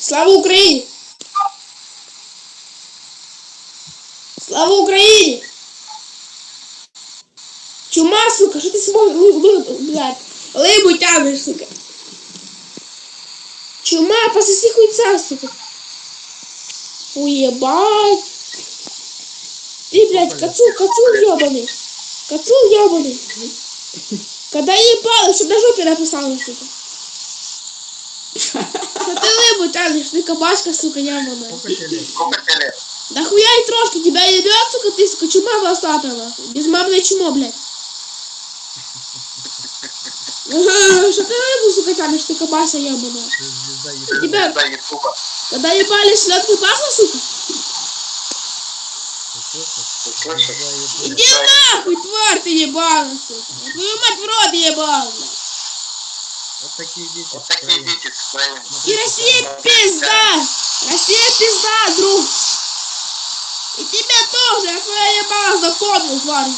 Слава Україні! Слава Україні! Чума, сука, що ти свого ли, ли, блядь, либу тягнеш, сука? Чума, пососи хуйца, сука. Уебать. Ты, блядь, кацул, кацул ебаный. Кацул ебаный. Когда ебало, что на жопе написала, сука. Что ты лыбу тянешь, ты кабашка, сука, ебаная. Сколько тебе лет? Да хуя и трошки, тебя ебет, сука, ты, сука, чума нахуй. Безмамное чмо, блядь. Что ты лыбу, сука, тянешь, ты кабаса ебаная. Тебя, когда ебали селедкой пахло, сука? Иди нахуй, тварь ты ебаная, сука. Твою мать в рот блядь. Вот такие дети. Вот такие дети. И Россия пизда! Россия пизда, друг! И тебя тоже, я твоя ебала запомнил, тварь.